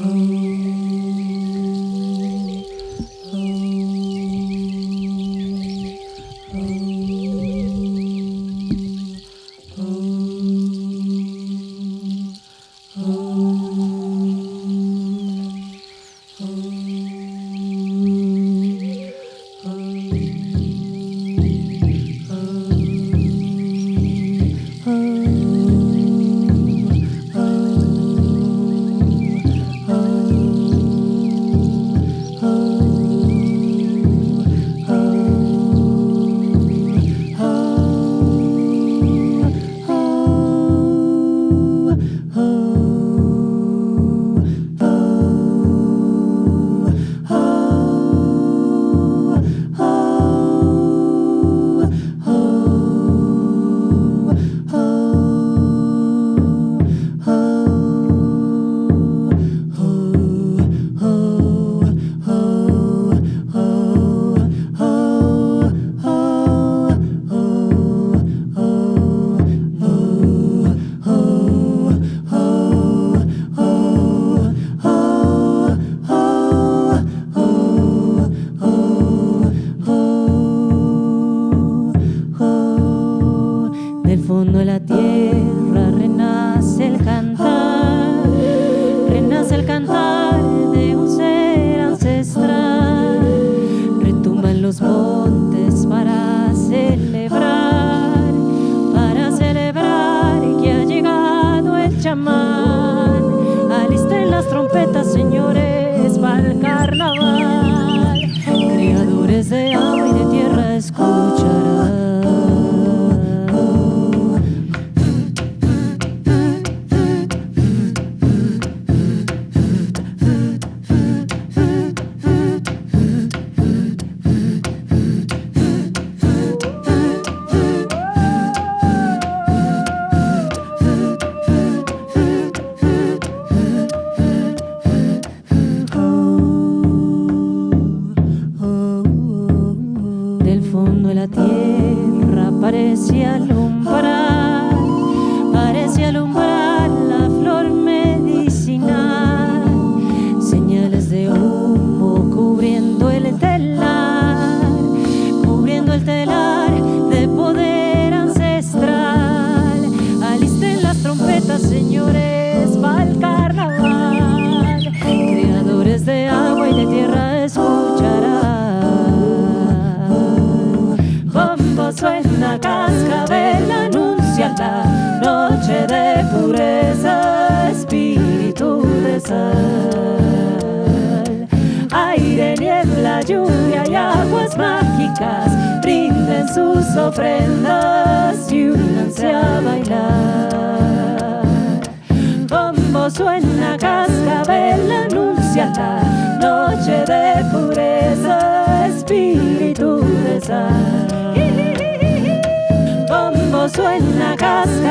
Oh. tierra renace el cantar, renace el cantar de un ser ancestral, retumban los montes para celebrar, para celebrar que ha llegado el chamán, alisten las trompetas señores para el carnaval, creadores de agua y de tierra escucha. Parece alumbrar, parece alumbrar la flor medicinal. Señales de humo cubriendo el telar, cubriendo el telar de poder ancestral. Alisten las trompetas, señores, para el carnaval. Creadores de agua y de tierra escucharán. Bombo noche de pureza, espíritu de sal. Aire, niebla, lluvia y aguas mágicas brinden sus ofrendas y únanse a bailar. Bombo suena cascabel, anuncia la noche de pureza, espíritu de sal.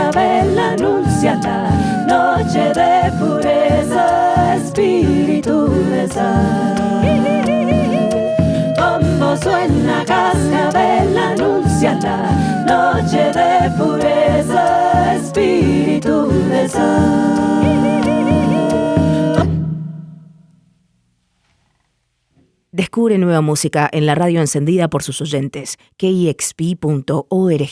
Cascabel, anuncia la noche de pureza, espíritu de sal. Bombo suena cascabel, anuncia la noche de pureza, espíritu de. Descubre nueva música en la radio encendida por sus oyentes, kixp.org.